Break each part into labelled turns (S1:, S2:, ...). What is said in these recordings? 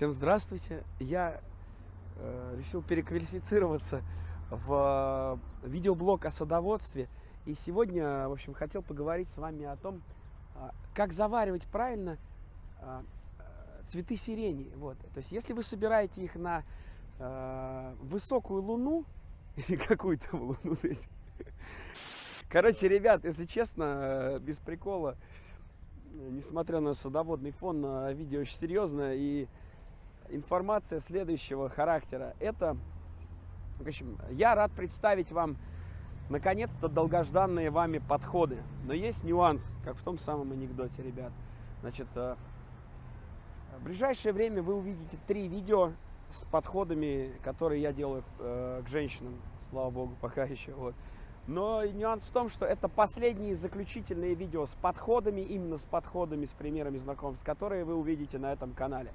S1: Всем здравствуйте. Я э, решил переквалифицироваться в э, видеоблог о садоводстве. И сегодня, в общем, хотел поговорить с вами о том, э, как заваривать правильно э, цветы сирени. Вот. То есть, если вы собираете их на э, высокую луну, или какую-то луну, короче, ребят, если честно, э, без прикола, несмотря на садоводный фон, видео очень серьезное и информация следующего характера. Это, в общем, я рад представить вам, наконец-то, долгожданные вами подходы. Но есть нюанс, как в том самом анекдоте, ребят. Значит, э, в ближайшее время вы увидите три видео с подходами, которые я делаю э, к женщинам, слава богу, пока еще. Вот. Но нюанс в том, что это последние заключительные видео с подходами, именно с подходами, с примерами знакомств, которые вы увидите на этом канале.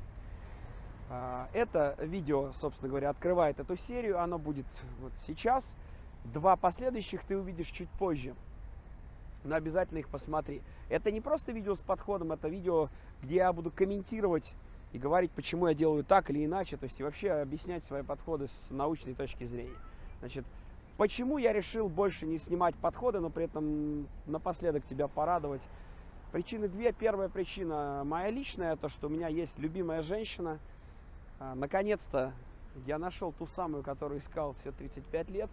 S1: А, это видео, собственно говоря, открывает эту серию. Оно будет вот сейчас. Два последующих ты увидишь чуть позже. Но обязательно их посмотри. Это не просто видео с подходом, это видео, где я буду комментировать и говорить, почему я делаю так или иначе. То есть и вообще объяснять свои подходы с научной точки зрения. Значит, почему я решил больше не снимать подходы, но при этом напоследок тебя порадовать. Причины две. Первая причина моя личная, то что у меня есть любимая женщина – наконец-то я нашел ту самую, которую искал все 35 лет.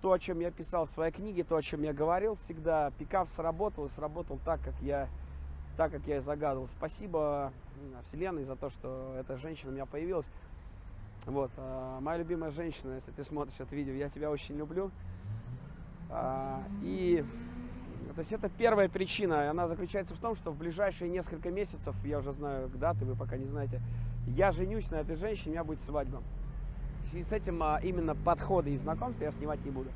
S1: То, о чем я писал в своей книге, то, о чем я говорил всегда, пикап сработал и сработал так, как я, так, как я и загадывал. Спасибо Вселенной за то, что эта женщина у меня появилась. Вот, а, моя любимая женщина, если ты смотришь это видео, я тебя очень люблю. А, и то есть это первая причина, она заключается в том, что в ближайшие несколько месяцев, я уже знаю даты, вы пока не знаете, я женюсь на этой женщине, у меня будет свадьба. В с этим а, именно подходы и знакомства я снимать не буду.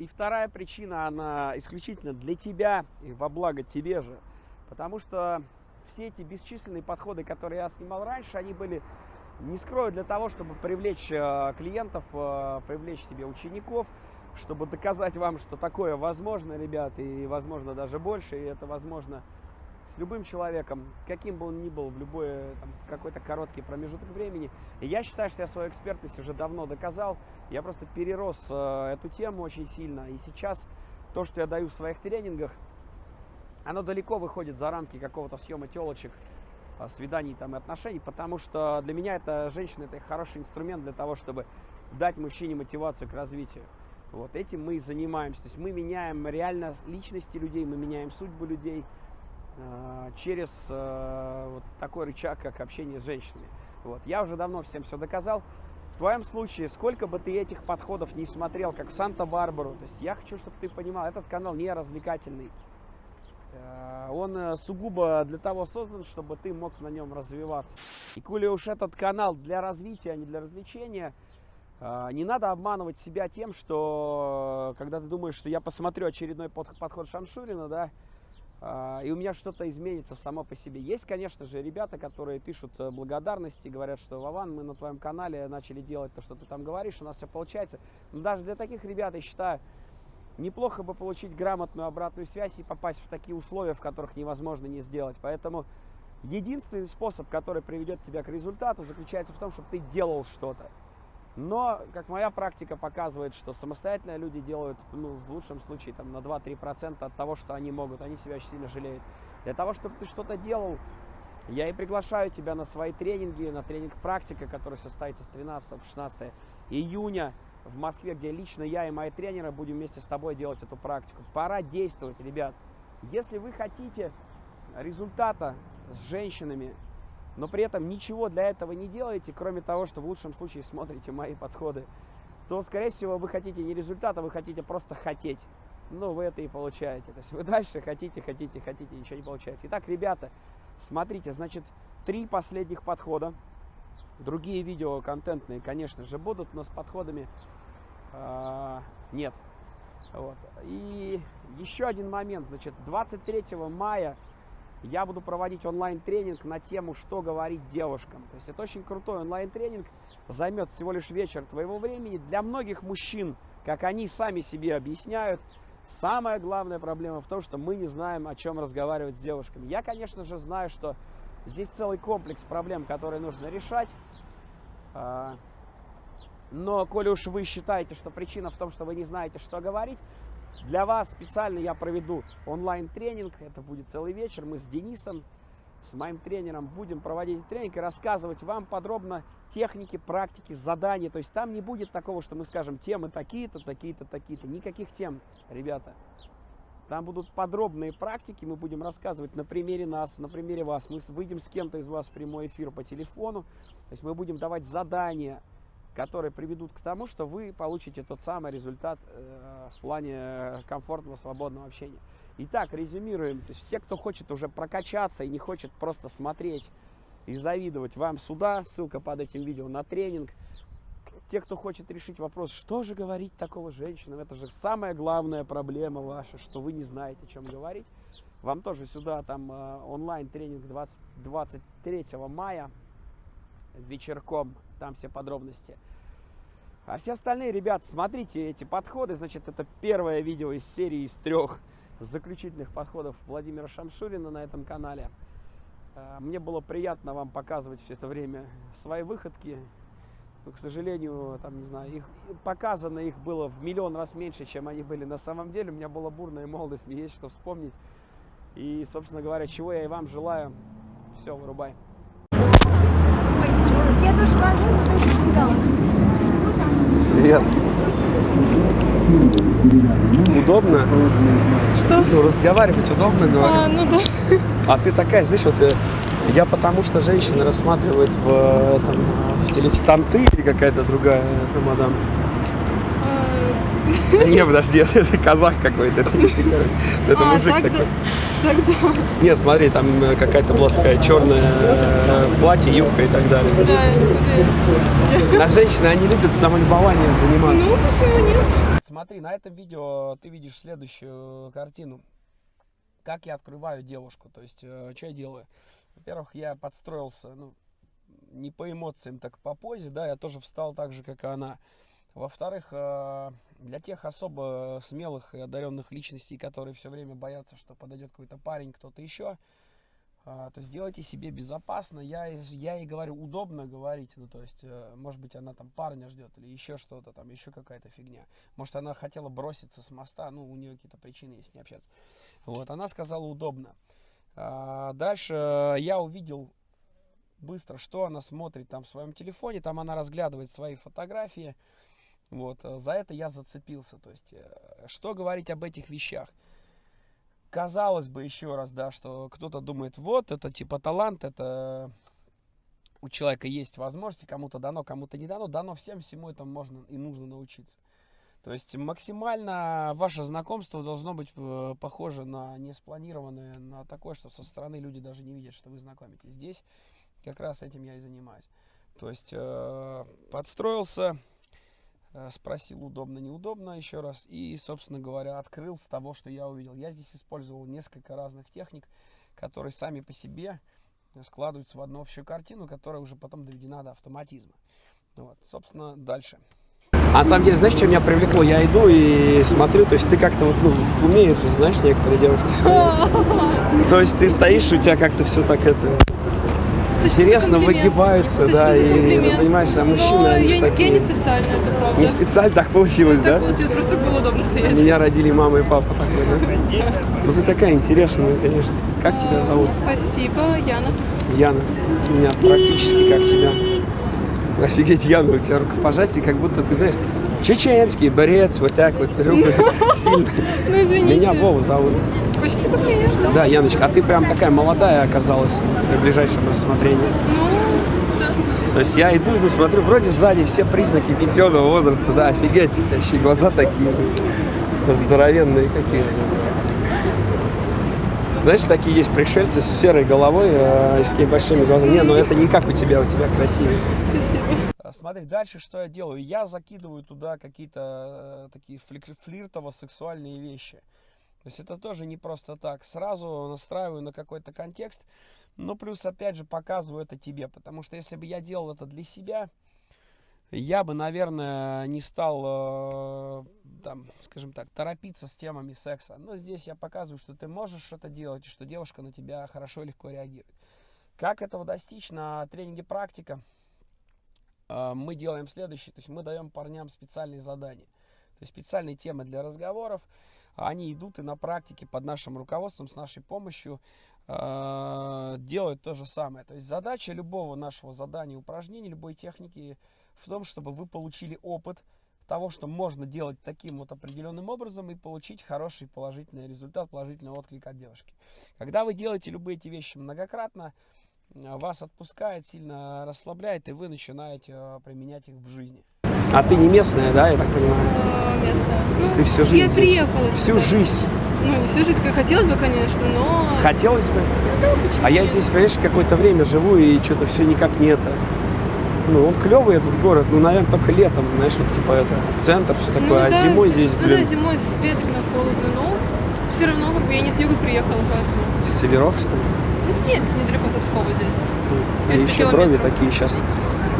S1: И вторая причина, она исключительно для тебя и во благо тебе же. Потому что все эти бесчисленные подходы, которые я снимал раньше, они были, не скрою, для того, чтобы привлечь а, клиентов, а, привлечь себе учеников, чтобы доказать вам, что такое возможно, ребят, и возможно даже больше, и это возможно с любым человеком, каким бы он ни был, в любой там, в какой-то короткий промежуток времени. И я считаю, что я свою экспертность уже давно доказал. Я просто перерос э, эту тему очень сильно. И сейчас то, что я даю в своих тренингах, оно далеко выходит за рамки какого-то съема телочек, э, свиданий там, и отношений, потому что для меня это женщина, это хороший инструмент для того, чтобы дать мужчине мотивацию к развитию. Вот этим мы и занимаемся. То есть мы меняем реально личности людей, мы меняем судьбу людей, через э, вот такой рычаг, как общение с женщинами. Вот. Я уже давно всем все доказал. В твоем случае, сколько бы ты этих подходов не смотрел, как в Санта-Барбару, то есть я хочу, чтобы ты понимал, этот канал не развлекательный. Э, он сугубо для того создан, чтобы ты мог на нем развиваться. И коли уж этот канал для развития, а не для развлечения, не надо обманывать себя тем, что когда ты думаешь, что я посмотрю очередной подход Шамшурина, да, и у меня что-то изменится само по себе. Есть, конечно же, ребята, которые пишут э, благодарности, говорят, что Вован, мы на твоем канале начали делать то, что ты там говоришь, у нас все получается. Но даже для таких ребят, я считаю, неплохо бы получить грамотную обратную связь и попасть в такие условия, в которых невозможно не сделать. Поэтому единственный способ, который приведет тебя к результату, заключается в том, чтобы ты делал что-то. Но, как моя практика показывает, что самостоятельно люди делают, ну, в лучшем случае, там, на 2-3% от того, что они могут. Они себя очень сильно жалеют. Для того, чтобы ты что-то делал, я и приглашаю тебя на свои тренинги, на тренинг практика, который состоится с 13 по 16 июня в Москве, где лично я и мои тренеры будем вместе с тобой делать эту практику. Пора действовать, ребят. Если вы хотите результата с женщинами, но при этом ничего для этого не делаете, кроме того, что в лучшем случае смотрите мои подходы, то, скорее всего, вы хотите не результата, вы хотите просто хотеть. Ну, вы это и получаете. То есть вы дальше хотите, хотите, хотите, ничего не получаете. Итак, ребята, смотрите, значит, три последних подхода. Другие видео контентные, конечно же, будут, но с подходами э, нет. Вот. И еще один момент, значит, 23 мая я буду проводить онлайн-тренинг на тему, что говорить девушкам. То есть это очень крутой онлайн-тренинг, займет всего лишь вечер твоего времени. Для многих мужчин, как они сами себе объясняют, самая главная проблема в том, что мы не знаем, о чем разговаривать с девушками. Я, конечно же, знаю, что Здесь целый комплекс проблем, которые нужно решать. А, но, коли уж вы считаете, что причина в том, что вы не знаете, что говорить, для вас специально я проведу онлайн-тренинг. Это будет целый вечер. Мы с Денисом, с моим тренером, будем проводить тренинг и рассказывать вам подробно техники, практики, задания. То есть там не будет такого, что мы скажем, темы такие-то, такие-то, такие-то. Никаких тем, ребята. Там будут подробные практики, мы будем рассказывать на примере нас, на примере вас. Мы выйдем с кем-то из вас в прямой эфир по телефону. То есть мы будем давать задания, которые приведут к тому, что вы получите тот самый результат э, в плане комфортного, свободного общения. Итак, резюмируем. То есть все, кто хочет уже прокачаться и не хочет просто смотреть и завидовать вам сюда, ссылка под этим видео на тренинг. Те, кто хочет решить вопрос, что же говорить такого женщинам, это же самая главная проблема ваша, что вы не знаете, о чем говорить. Вам тоже сюда там э, онлайн тренинг 20, 23 мая вечерком там все подробности. А все остальные, ребят, смотрите эти подходы. Значит, это первое видео из серии из трех заключительных подходов Владимира Шамшурина на этом канале. А, мне было приятно вам показывать все это время свои выходки. Но, к сожалению, там, не знаю, их, показано их было в миллион раз меньше, чем они были на самом деле. У меня была бурная молодость, мне есть что вспомнить. И, собственно говоря, чего я и вам желаю. Все, вырубай. Привет. Удобно?
S2: Что?
S1: Ну, разговаривать удобно, говорю.
S2: А, ну да.
S1: А ты такая, знаешь, вот э, я потому что женщины рассматривают в, там, в телефоне, там ты или какая-то другая это мадам? Не, подожди, это, это казах какой-то, это короче. Это а, мужик такой. Тогда. Нет, смотри, там э, какая-то была такая черная э, платье, юбка и так далее. Да, да. А женщины, они любят самолюбованием заниматься.
S2: Ну, почему нет?
S1: Смотри, на этом видео ты видишь следующую картину. Как я открываю девушку, то есть, э, что я делаю? Во-первых, я подстроился, ну, не по эмоциям, так по позе, да, я тоже встал так же, как и она. Во-вторых, э, для тех особо смелых и одаренных личностей, которые все время боятся, что подойдет какой-то парень, кто-то еще, э, то сделайте себе безопасно. Я, я ей говорю, удобно говорить, ну то есть, э, может быть, она там парня ждет или еще что-то, там еще какая-то фигня. Может, она хотела броситься с моста, ну, у нее какие-то причины есть не общаться. Вот, она сказала удобно. Дальше я увидел быстро, что она смотрит там в своем телефоне, там она разглядывает свои фотографии, вот, э, за это я зацепился. То есть, э, что говорить об этих вещах? Казалось бы, еще раз, да, что кто-то думает, вот, это типа талант, это у человека есть возможности, кому-то дано, кому-то не дано, дано всем, всему этому можно и нужно научиться. То есть максимально ваше знакомство должно быть э, похоже на неспланированное, на такое, что со стороны люди даже не видят, что вы знакомитесь. Здесь как раз этим я и занимаюсь. То есть подстроился, спросил удобно, неудобно еще раз. И, собственно говоря, открыл с того, что я увидел. Я здесь использовал несколько разных техник, которые сами по себе складываются в одну общую картину, которая уже потом доведена до автоматизма. Вот, собственно, дальше. А на самом деле, знаешь, что меня привлекло? Я иду и смотрю, то есть ты как-то вот, ну, умеешь же, знаешь, некоторые девушки стоят. То есть ты стоишь, у тебя как-то все так это интересно выгибаются, да, и, ну, понимаешь, а мужчины,
S2: Но
S1: они
S2: я,
S1: такие...
S2: Я не специально, это правда.
S1: Не специально так получилось,
S2: так
S1: да?
S2: получилось, просто было удобно стоять.
S1: Меня родили мама и папа такой, да? Ну ты такая интересная, конечно. Как тебя зовут?
S2: Спасибо, Яна.
S1: Яна. У меня практически как тебя. Офигеть, Яна, у тебя рукопожатие, как будто, ты знаешь, чеченский борец, вот так вот, сильно.
S2: Ну, извините.
S1: Меня Вова зовут.
S2: Почти как меня, да.
S1: Да, Яночка, а ты прям такая молодая оказалась при ближайшем рассмотрении.
S2: Ну, да.
S1: То есть я иду, иду, смотрю, вроде сзади все признаки пенсионного возраста, да, офигеть, у тебя еще и глаза такие здоровенные какие-то. Знаешь, такие есть пришельцы с серой головой э, с такими большими глазами. Не, ну это не как у тебя, у тебя красивые.
S2: Спасибо.
S1: Смотри, дальше что я делаю? Я закидываю туда какие-то э, такие флиртово-сексуальные вещи. То есть это тоже не просто так. Сразу настраиваю на какой-то контекст, но плюс опять же показываю это тебе. Потому что если бы я делал это для себя, я бы, наверное, не стал, э, там, скажем так, торопиться с темами секса. Но здесь я показываю, что ты можешь это делать, и что девушка на тебя хорошо и легко реагирует. Как этого достичь на тренинге практика? А, Мы делаем следующее, то есть мы даем парням специальные задания, то есть специальные темы для разговоров, они идут и на практике под нашим руководством, с нашей помощью э, делают то же самое. То есть задача любого нашего задания, упражнения, любой техники в том, чтобы вы получили опыт того, что можно делать таким вот определенным образом и получить хороший положительный результат, положительный отклик от девушки. Когда вы делаете любые эти вещи многократно, э, вас отпускает, сильно расслабляет, и вы начинаете э, применять их в жизни. А ты не местная, да, я так понимаю?
S2: А, местная. Ну,
S1: ты всю жизнь
S2: я приехала
S1: Всю
S2: сюда.
S1: жизнь
S2: Ну, не всю жизнь, как хотелось бы, конечно, но...
S1: хотелось бы.
S2: Ну, почему
S1: А я здесь, понимаешь, какое-то время живу, и что-то все никак не это. Ну, он клевый этот город, ну, наверное, только летом, знаешь, вот типа это центр, все такое,
S2: Ну,
S1: а
S2: да,
S1: зимой
S2: зи-
S1: здесь,
S2: Ну да,
S1: блин,
S2: зимой ветрено, холодно, но все равно, как бы, я не с юга приехала, поэтому...
S1: с северов, что ли?
S2: Ну, нет, недалеко с здесь. 300
S1: еще брови
S2: километров.
S1: такие сейчас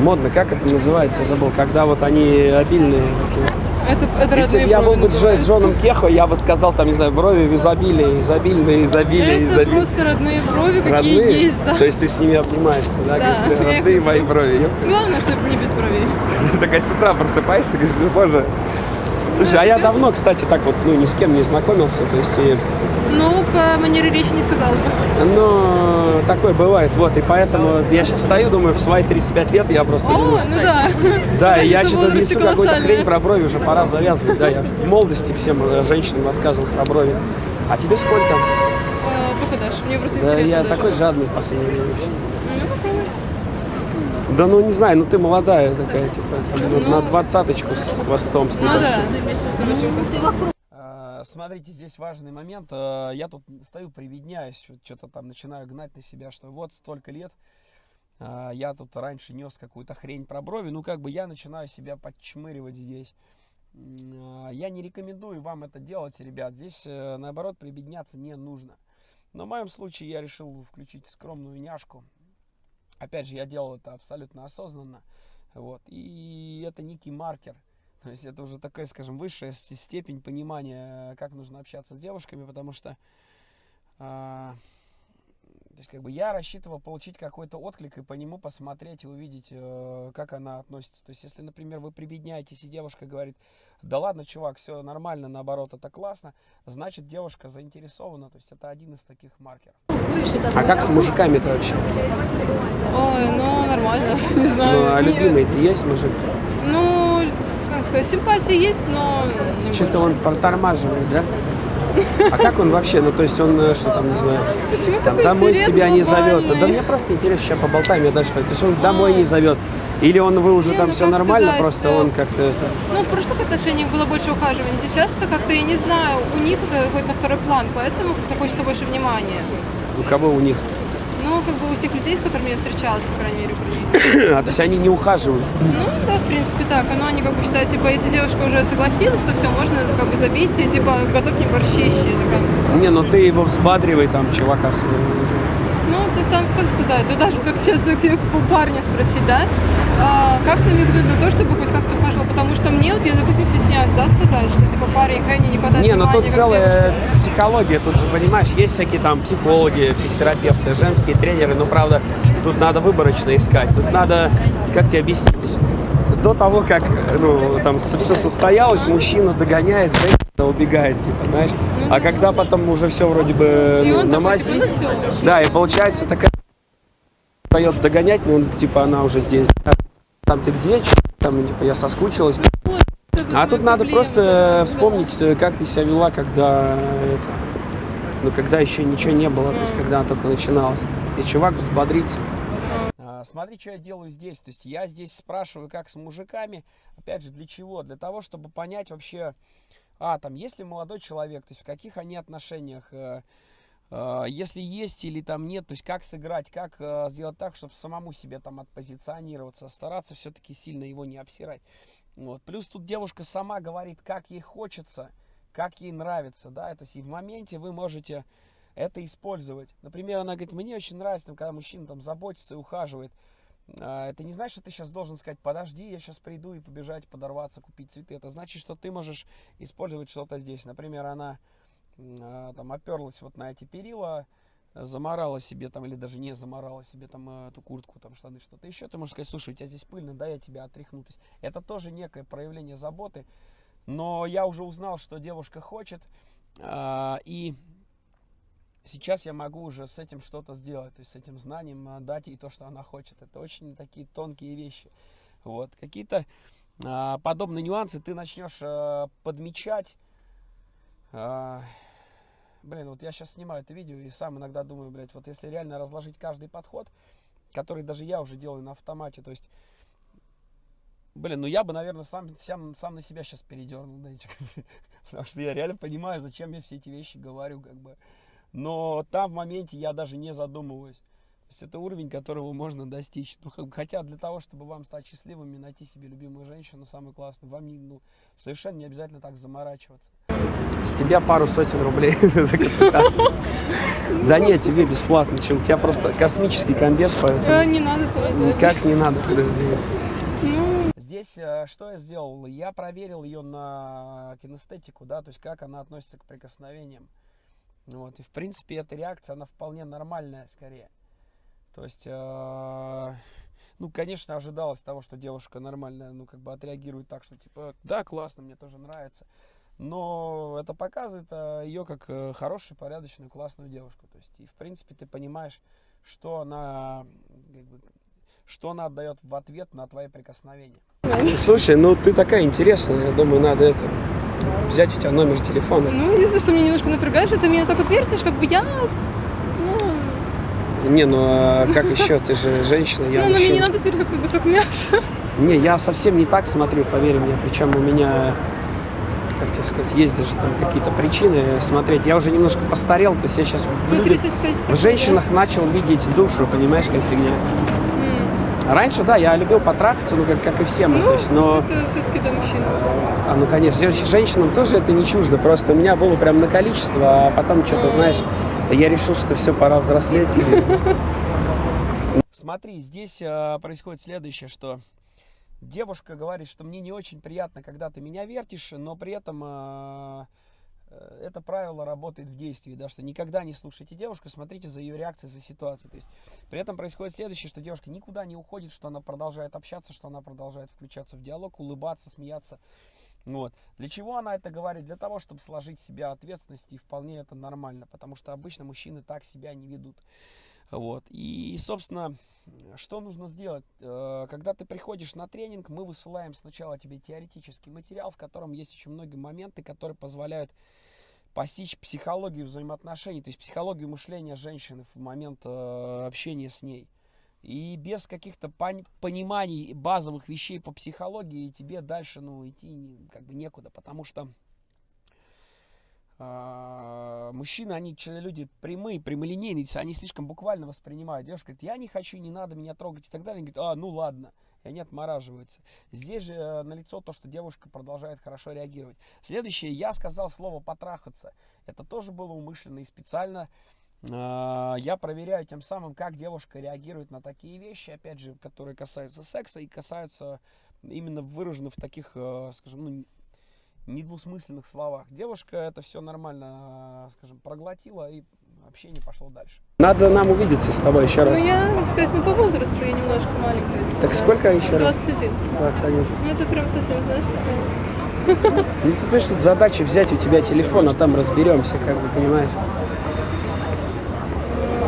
S1: модно, как это называется, я забыл, когда вот они обильные такие.
S2: Это, это
S1: Если бы я был бы
S2: называются.
S1: Джоном Кехо, я бы сказал, там, не знаю, брови в изобилии, изобильные, изобилие,
S2: Это
S1: изобилие.
S2: просто родные брови, какие
S1: Родные?
S2: есть, да.
S1: То есть ты с ними обнимаешься, да?
S2: Да.
S1: Говоришь, «Бля, родные мои брови. ёп».
S2: Главное, чтобы не без бровей.
S1: Ты такая с утра просыпаешься, говоришь, ну боже. Слушай, а я давно, кстати, так вот, ну, ни с кем не знакомился, то есть, и,
S2: Ну, по манере речи не сказала бы.
S1: ну, такое бывает, вот, и поэтому я сейчас стою, думаю, в свои 35 лет я просто
S2: О,
S1: думаю,
S2: ну да.
S1: да, и я что-то несу какую-то хрень про брови, уже пора завязывать, да, я в молодости всем э, женщинам рассказывал про брови. А тебе сколько?
S2: Сколько дашь? Мне просто
S1: Да,
S2: интересно.
S1: я такой жадный в последнее время. вообще.
S2: Ну, попробуй.
S1: Да ну не знаю, ну ты молодая такая, типа, ну,
S2: Ну.
S1: на двадцаточку с хвостом, с
S2: Ну да.
S1: Смотрите, здесь важный момент. А, Я тут стою, приведняюсь, что-то там начинаю гнать на себя, что вот столько лет а, я тут раньше нес какую-то хрень про брови, ну как бы я начинаю себя подчмыривать здесь. А, Я не рекомендую вам это делать, ребят. Здесь, э, наоборот, прибедняться не нужно. Но в моем случае я решил включить скромную няшку. Опять же, я делал это абсолютно осознанно. Вот. И это некий маркер. То есть это уже такая, скажем, высшая степень понимания, как нужно общаться с девушками, потому что а, то есть, как бы я рассчитывал получить какой-то отклик и по нему посмотреть и увидеть, э, как она относится. То есть, если, например, вы прибедняетесь, и девушка говорит, да ладно, чувак, все нормально, наоборот, это классно, значит, девушка заинтересована. То есть, это один из таких маркеров. А как с мужиками-то вообще?
S2: Ой, ну нормально, не знаю.
S1: Ну, а любимый-то есть мужик?
S2: Ну, как сказать, симпатии есть, но...
S1: Что-то он протормаживает, да? А как он вообще? Ну, то есть он, э, что там, не знаю,
S2: Почему
S1: там домой себя не зовет. Да мне просто интересно, сейчас поболтаем, я дальше. То есть он домой не зовет. Или он, вы уже
S2: Не,
S1: там
S2: ну,
S1: все нормально,
S2: сказать,
S1: просто
S2: э,
S1: он как-то это...
S2: Ну, в прошлых отношениях было больше ухаживания. Сейчас-то как-то, я не знаю, у них это выходит на второй план, поэтому как-то хочется больше внимания.
S1: У кого у них?
S2: Ну, как бы у тех людей, с которыми я встречалась, по крайней мере,
S1: А, то есть они не ухаживают.
S2: Ну, да, в принципе, так. Но они как бы считают, типа, если девушка уже согласилась, то все, можно как бы забить, и, типа, готов мне борщище. Такая.
S1: Не, ну ты его взбадривай, там, чувака своего.
S2: Ну, ты сам, как сказать, вот даже как сейчас у парня спросить, да, как намекнуть на то, чтобы хоть как-то ухаживал, потому что мне, вот я, допустим, стесняюсь, да, сказать, что, типа, парень, хай, мне не хватает
S1: Не, ну
S2: внимания,
S1: тут
S2: как
S1: целая
S2: девушка.
S1: психология, тут же, понимаешь, есть всякие там психологи, психотерапевты, женские тренеры, но правда, тут надо выборочно искать, тут надо, как тебе объяснить, до того, как, ну, там все состоялось, мужчина догоняет, женщина убегает, типа, знаешь, а когда потом уже все вроде бы
S2: И
S1: ну,
S2: он
S1: на мази,
S2: типа, ну
S1: да, и получается такая дает догонять, ну, типа, она уже здесь, там ты где, там, типа, я соскучилась, а тут надо просто вспомнить, э, как ты себя вела, когда это, ну, когда еще ничего не было, то есть, когда только начиналось. И чувак взбодрится. Смотри, что я делаю здесь. То есть я здесь спрашиваю, как с мужиками. Опять же, для чего? Для того, чтобы понять вообще, а, там, есть ли молодой человек, то есть в каких они отношениях, э, э, если есть или там нет, то есть как сыграть, как э, сделать так, чтобы самому себе там отпозиционироваться, стараться все-таки сильно его не обсирать. Вот. Плюс тут девушка сама говорит, как ей хочется, как ей нравится, да, то есть и в моменте вы можете это использовать. Например, она говорит, мне очень нравится, там, когда мужчина там заботится и ухаживает. А, Это не значит, что ты сейчас должен сказать, подожди, я сейчас приду и побежать, подорваться, купить цветы. Это значит, что ты можешь использовать что-то здесь. Например, она а, там оперлась вот на эти перила, заморала себе там, или даже не заморала себе там э, эту куртку, там штаны, что-то еще, ты можешь сказать, слушай, у тебя здесь пыльно, да, я тебя отряхну. То есть это тоже некое проявление заботы, но я уже узнал, что девушка хочет, э, и сейчас я могу уже с этим что-то сделать, то есть с этим знанием э, дать ей то, что она хочет. Это очень такие тонкие вещи. Вот, какие-то э, подобные нюансы ты начнешь э, подмечать, э, блин, вот я сейчас снимаю это видео и сам иногда думаю, блядь, вот если реально разложить каждый подход, который даже я уже делаю на автомате, то есть, блин, ну я бы, наверное, сам, сам, сам на себя сейчас передернул, да, потому что я реально понимаю, зачем я все эти вещи говорю, как бы. Но там в моменте я даже не задумываюсь. То есть это уровень, которого можно достичь. Ну, как хотя для того, чтобы вам стать счастливыми, найти себе любимую женщину, самую классную, вам не, ну, совершенно не обязательно так заморачиваться. С тебя пару сотен рублей за консультацию. Да нет, тебе бесплатно. Чем у тебя просто космический комбез, поэтому...
S2: Не надо
S1: Как не надо, подожди. Здесь э, что я сделал? Я проверил ее на кинестетику, да, то есть как она относится к прикосновениям. Вот, и в принципе эта реакция, она вполне нормальная скорее. То есть, э, ну, конечно, ожидалось того, что девушка нормально, ну, как бы отреагирует так, что типа, да, классно, мне тоже нравится но это показывает а, ее как э, хорошую, порядочную, классную девушку. То есть, и в принципе ты понимаешь, что она, как бы, что она отдает в ответ на твои прикосновения. Слушай, ну ты такая интересная, я думаю, надо это взять у тебя номер телефона.
S2: Ну, единственное, что меня немножко напрягает, что ты меня так отвертишь, как бы я
S1: ну... Не, ну а как еще? Ты же женщина, я
S2: Ну, мне не надо смотреть, как кусок мяса.
S1: Не, я совсем не так смотрю, поверь мне. Причем у меня тебе сказать, есть даже там какие-то причины смотреть. Я уже немножко постарел, то есть я сейчас в, людях, в женщинах начал видеть душу, понимаешь, как фигня. Раньше, да, я любил потрахаться, ну, как, как и все мы,
S2: ну,
S1: то есть, но...
S2: это все-таки для мужчин.
S1: А, ну, конечно, женщинам тоже это не чуждо, просто у меня было прям на количество, а потом что-то, mm. знаешь, я решил, что все, пора взрослеть. И... Смотри, здесь э, происходит следующее, что девушка говорит, что мне не очень приятно, когда ты меня вертишь, но при этом э, э, это правило работает в действии, да, что никогда не слушайте девушку, смотрите за ее реакцией, за ситуацией. То есть при этом происходит следующее, что девушка никуда не уходит, что она продолжает общаться, что она продолжает включаться в диалог, улыбаться, смеяться. Вот. Для чего она это говорит? Для того, чтобы сложить себя ответственность, и вполне это нормально, потому что обычно мужчины так себя не ведут. Вот. И, собственно, что нужно сделать? Э, когда ты приходишь на тренинг, мы высылаем сначала тебе теоретический материал, в котором есть очень многие моменты, которые позволяют постичь психологию взаимоотношений, то есть психологию мышления женщины в момент э, общения с ней. И без каких-то пониманий базовых вещей по психологии тебе дальше ну, идти как бы некуда, потому что мужчины, они люди прямые, прямолинейные, они слишком буквально воспринимают. Девушка говорит, я не хочу, не надо меня трогать и так далее. Они говорят, а, ну ладно. И они отмораживаются. Здесь же э, налицо то, что девушка продолжает хорошо реагировать. Следующее, я сказал слово потрахаться. Это тоже было умышленно и специально. Э, я проверяю тем самым, как девушка реагирует на такие вещи, опять же, которые касаются секса и касаются именно выражены в таких, э, скажем, ну, недвусмысленных словах. Девушка это все нормально, скажем, проглотила и общение пошло дальше. Надо нам увидеться с тобой еще раз.
S2: Ну, я, так сказать, ну, по возрасту я немножко маленькая.
S1: Так сколько еще
S2: 21. раз? 21.
S1: 21.
S2: Ну, это прям совсем, знаешь, такая...
S1: Ну, тут, значит, задача взять у тебя телефон, а там разберемся, как бы, понимаешь?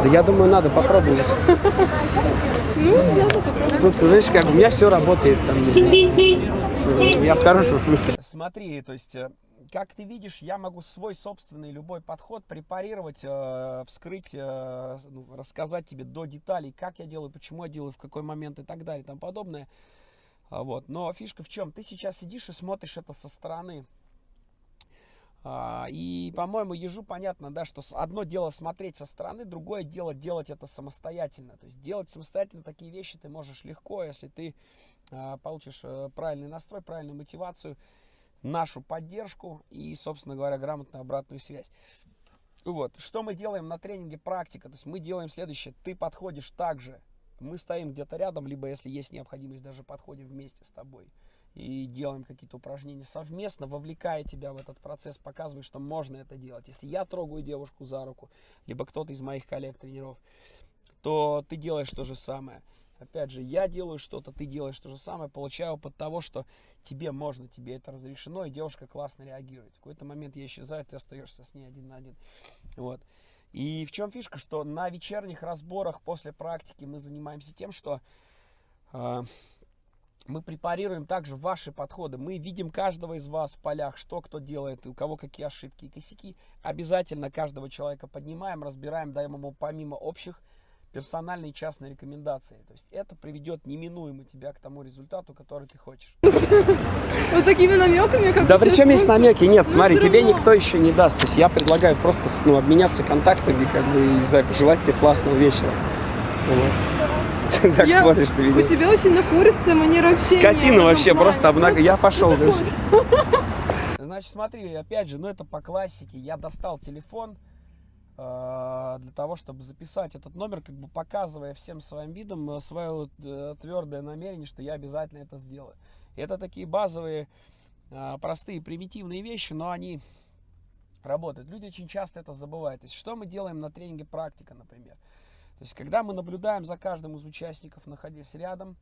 S1: Да я думаю, надо попробовать.
S2: Ну, надо попробовать.
S1: Тут, знаешь, как у меня все работает, там, не знаю. Я в хорошем смысле. Смотри, то есть, э, как ты видишь, я могу свой собственный любой подход препарировать, э, вскрыть, э, ну, рассказать тебе до деталей, как я делаю, почему я делаю, в какой момент и так далее и тому подобное. А, вот. Но фишка в чем? Ты сейчас сидишь и смотришь это со стороны. А, и, по-моему, ежу понятно, да, что одно дело смотреть со стороны, другое дело делать это самостоятельно. То есть делать самостоятельно такие вещи ты можешь легко, если ты а, получишь правильный настрой, правильную мотивацию, нашу поддержку и, собственно говоря, грамотную обратную связь. Вот, что мы делаем на тренинге практика, то есть мы делаем следующее, ты подходишь также, мы стоим где-то рядом, либо если есть необходимость, даже подходим вместе с тобой. и делаем какие-то упражнения совместно, вовлекая тебя в этот процесс, показывая, что можно это делать. Если я трогаю девушку за руку, либо кто-то из моих коллег-тренеров, то ты делаешь то же самое. Опять же, я делаю что-то, ты делаешь то же самое, получаю опыт того, что тебе можно, тебе это разрешено, и девушка классно реагирует. В какой-то момент я исчезаю, ты остаешься с ней один на один. Вот. И в чем фишка, что на вечерних разборах после практики мы занимаемся тем, что э, мы препарируем также ваши подходы. Мы видим каждого из вас в полях, что кто делает, у кого какие ошибки и косяки. Обязательно каждого человека поднимаем, разбираем, даем ему помимо общих персональные частные рекомендации. То есть это приведет неминуемо тебя к тому результату, который ты хочешь.
S2: Вот такими намеками, как
S1: Да причем есть намеки? Нет,
S2: Ну,
S1: смотри, тебе никто еще не даст. То есть я предлагаю просто ну, обменяться контактами, как бы, и не знаю, пожелать тебе классного вечера. Так смотришь на
S2: У
S1: видео.
S2: тебя очень напористая манера общения.
S1: Скотина вообще, просто обнаг... Я пошел
S2: Ты
S1: дальше. Значит, смотри, опять же, ну это по классике. Я достал телефон для того, чтобы записать этот номер, как бы показывая всем своим видом э, свое э, твердое намерение, что я обязательно это сделаю. Это такие базовые, э, простые, примитивные вещи, но они работают. Люди очень часто это забывают. То есть, что мы делаем на тренинге практика, например? То есть, когда мы наблюдаем за каждым из участников, находясь рядом,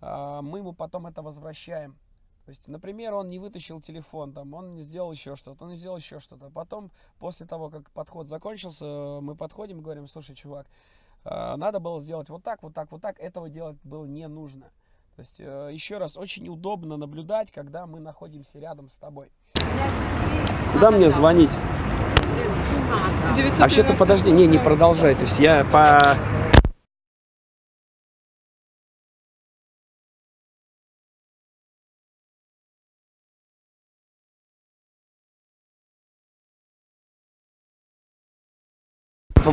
S1: э, мы ему потом это возвращаем. То есть, например, он не вытащил телефон, там, он не сделал еще что-то, он не сделал еще что-то. Потом, после того, как подход закончился, мы подходим и говорим, слушай, чувак, э, надо было сделать вот так, вот так, вот так, этого делать было не нужно. То есть, э, еще раз, очень удобно наблюдать, когда мы находимся рядом с тобой. Куда мне звонить?
S2: 990.
S1: Вообще-то, подожди, не, не продолжай. То есть, я по...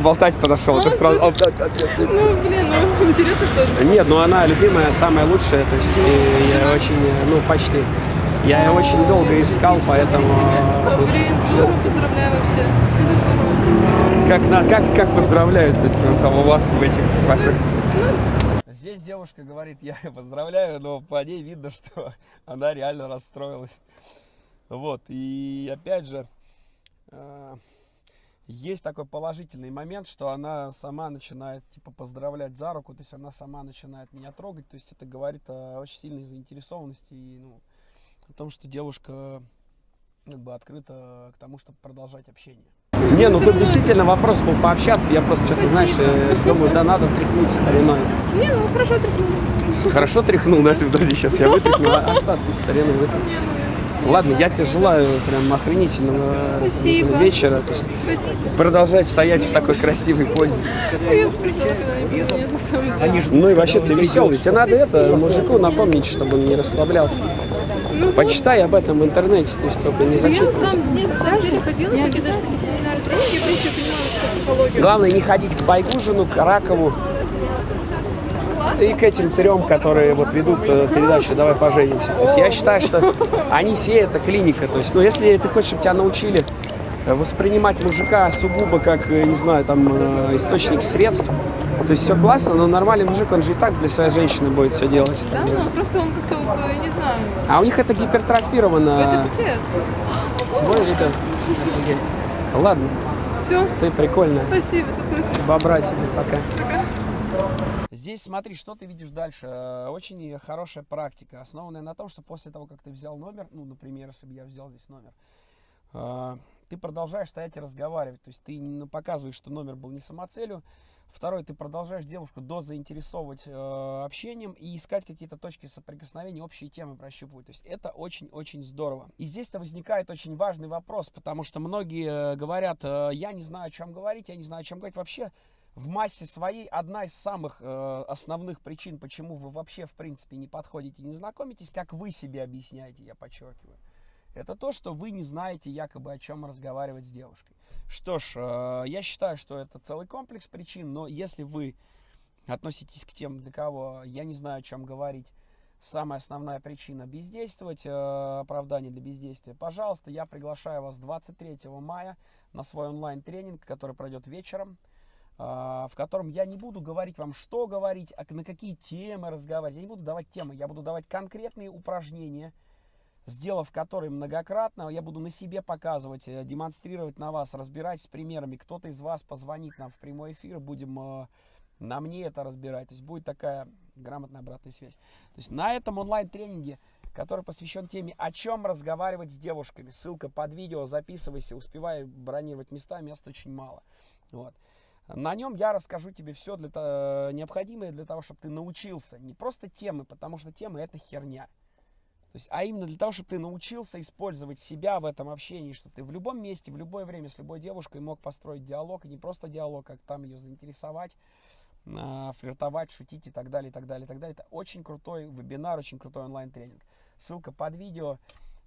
S1: Поболтать подошел, ты сразу...
S2: Ну, блин, ну, интересно, что же.
S1: Нет, ну она любимая, самая лучшая, то есть я очень, ну почти. Я ее очень долго искал, поэтому тут
S2: Блин, поздравляю вообще.
S1: Как, на, как, как поздравляют, то есть вот там у вас в этих ваших. Здесь девушка говорит, я поздравляю, но по ней видно, что она реально расстроилась. Вот, и опять же, есть такой положительный момент, что она сама начинает, типа, поздравлять за руку, то есть она сама начинает меня трогать, то есть это говорит о очень сильной заинтересованности и, ну, о том, что девушка как бы открыта к тому, чтобы продолжать общение. Не, ну тут действительно вопрос был пообщаться, я просто что-то, знаешь, э, думаю, да надо тряхнуть стариной.
S2: Не, ну хорошо тряхнула.
S1: Хорошо тряхнул, даже подожди, сейчас я вытряхну, остатки старины вытряхну. Ладно, я тебе желаю прям охренительного
S2: Спасибо.
S1: вечера. То есть
S2: Спасибо.
S1: продолжать стоять в такой красивой позе.
S2: Я.
S1: Ну и вообще ты веселый. Тебе надо это мужику напомнить, чтобы он не расслаблялся.
S2: Ну,
S1: Почитай об этом в интернете, то есть только не
S2: Я на
S1: зачитывай.
S2: самом деле, на самом деле ходила всякие даже такие семинары, тренинги, в принципе, понимаю, что психологию.
S1: Главное не ходить к Байгужину, к Ракову и к этим трем, которые вот ведут э, передачу «Давай поженимся». То есть я считаю, что они все это клиника. То есть, ну, если ты хочешь, чтобы тебя научили э, воспринимать мужика сугубо как, э, не знаю, там, источник средств, то есть все классно, но нормальный мужик, он же и так для своей женщины будет все делать.
S2: Да, ну просто он как-то вот, я не знаю,
S1: А у них это гипертрофировано.
S2: это пипец.
S1: Офигеть. Ладно,
S2: Все,
S1: ты прикольная.
S2: спасибо.
S1: Бобра тебе, пока. Здесь смотри, что ты видишь дальше. Э, Очень хорошая практика, основанная на том, что после того, как ты взял номер, ну, например, если бы я взял здесь номер, э, ты продолжаешь стоять и разговаривать. То есть ты ну, показываешь, что номер был не самоцелью. Второй, ты продолжаешь девушку дозаинтересовывать э, общением и искать какие-то точки соприкосновения, общие темы прощупывать. То есть это очень-очень здорово. И здесь-то возникает очень важный вопрос, потому что многие э, говорят, я не знаю, о чем говорить, я не знаю, о чем говорить. Вообще, в массе своей одна из самых э, основных причин, почему вы вообще, в принципе, не подходите, не знакомитесь, как вы себе объясняете, я подчеркиваю. Это то, что вы не знаете якобы о чем разговаривать с девушкой. Что ж, э, я считаю, что это целый комплекс причин, но если вы относитесь к тем, для кого я не знаю, о чем говорить, самая основная причина бездействовать, э, оправдание для бездействия, пожалуйста, я приглашаю вас 23 мая на свой онлайн-тренинг, который пройдет вечером. А, в котором я не буду говорить вам, что говорить, а на какие темы разговаривать. Я не буду давать темы, я буду давать конкретные упражнения, сделав которые многократно, я буду на себе показывать, э, демонстрировать на вас, разбирать с примерами. Кто-то из вас позвонит нам в прямой эфир, будем э, на мне это разбирать. То есть будет такая грамотная обратная связь. То есть на этом онлайн-тренинге, который посвящен теме, о чем разговаривать с девушками. Ссылка под видео, записывайся, успевай бронировать места, мест очень мало. Вот. На нем я расскажу тебе все для, необходимое для того, чтобы ты научился. Не просто темы, потому что темы это херня. То есть, а именно для того, чтобы ты научился использовать себя в этом общении, чтобы ты в любом месте, в любое время с любой девушкой мог построить диалог, и не просто диалог, как там ее заинтересовать, а, флиртовать, шутить и так далее, и так далее, и так далее. Это очень крутой вебинар, очень крутой онлайн-тренинг. Ссылка под видео.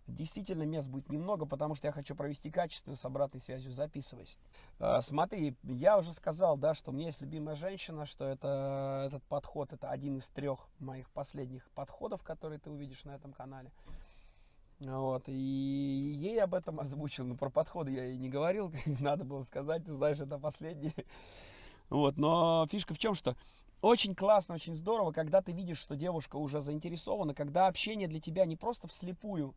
S1: Действительно, мест будет немного, потому что я хочу провести качественно с обратной связью. Записывайся. А, смотри, я уже сказал, да, что у меня есть любимая женщина, что это, этот подход, это один из трех моих последних подходов, которые ты увидишь на этом канале. Вот, и ей об этом озвучил, но про подходы я ей не говорил, надо было сказать, ты знаешь, это последний. Вот, но фишка в чем, что очень классно, очень здорово, когда ты видишь, что девушка уже заинтересована, когда общение для тебя не просто вслепую,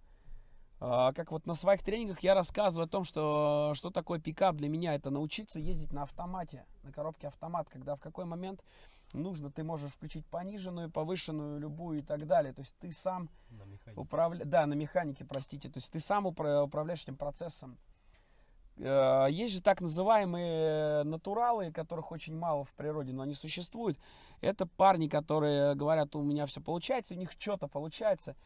S1: как вот на своих тренингах я рассказываю о том, что, что такое пикап для меня, это научиться ездить на автомате, на коробке автомат, когда в какой момент нужно, ты можешь включить пониженную, повышенную, любую и так далее. То есть ты сам управляешь, да, на механике, простите, то есть ты сам управляешь этим процессом. Э, есть же так называемые натуралы, которых очень мало в природе, но они существуют. Это парни, которые говорят, у меня все получается, у них что-то получается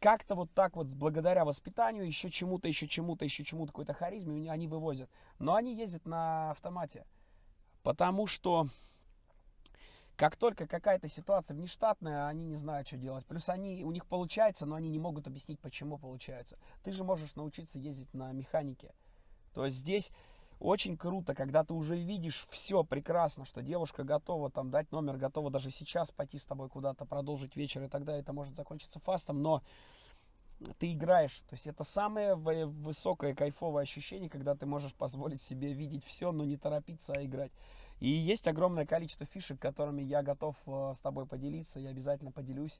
S1: как-то вот так вот, благодаря воспитанию, еще чему-то, еще чему-то, еще чему-то, какой-то харизме, они вывозят. Но они ездят на автомате, потому что как только какая-то ситуация внештатная, они не знают, что делать. Плюс они, у них получается, но они не могут объяснить, почему получается. Ты же можешь научиться ездить на механике. То есть здесь очень круто, когда ты уже видишь все прекрасно, что девушка готова там дать номер, готова даже сейчас пойти с тобой куда-то, продолжить вечер и далее. Это может закончиться фастом, но ты играешь. То есть это самое высокое кайфовое ощущение, когда ты можешь позволить себе видеть все, но не торопиться, а играть. И есть огромное количество фишек, которыми я готов э, с тобой поделиться. Я обязательно поделюсь.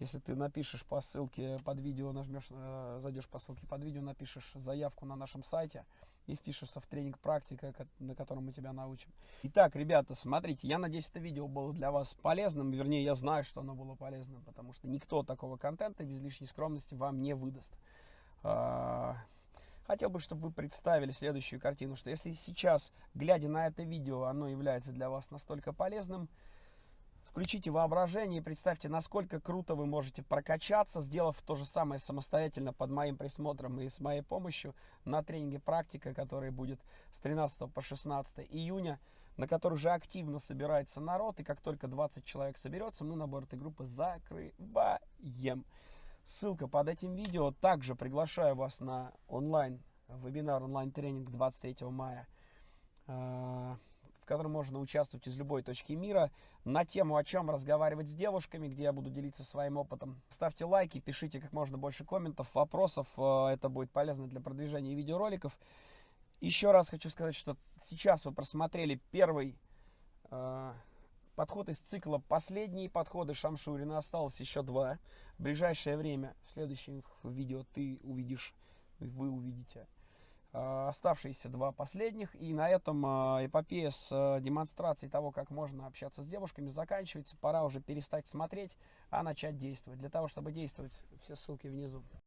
S1: Если ты напишешь по ссылке под видео, нажмешь, э, зайдешь по ссылке под видео, напишешь заявку на нашем сайте и впишешься в тренинг практика, на котором мы тебя научим. Итак, ребята, смотрите, я надеюсь, это видео было для вас полезным. Вернее, я знаю, что оно было полезным, потому что никто такого контента без лишней скромности вам не выдаст. А, хотел бы, чтобы вы представили следующую картину, что если сейчас, глядя на это видео, оно является для вас настолько полезным, Включите воображение и представьте, насколько круто вы можете прокачаться, сделав то же самое самостоятельно под моим присмотром и с моей помощью на тренинге «Практика», который будет с 13 по 16 июня, на который уже активно собирается народ. И как только 20 человек соберется, мы набор этой группы закрываем. Ссылка под этим видео. Также приглашаю вас на онлайн вебинар, онлайн-тренинг 23 мая а, в котором можно участвовать из любой точки мира, на тему, о чем разговаривать с девушками, где я буду делиться своим опытом. Ставьте лайки, пишите как можно больше комментов, вопросов, э, это будет полезно для продвижения видеороликов. Еще раз хочу сказать, что сейчас вы просмотрели первый э, подход из цикла «Последние подходы Шамшурина». Осталось еще два. В ближайшее время, в следующих видео ты увидишь, вы увидите оставшиеся два последних. И на этом э, эпопея с э, демонстрацией того, как можно общаться с девушками, заканчивается. Пора уже перестать смотреть, а начать действовать. Для того, чтобы действовать, все ссылки внизу.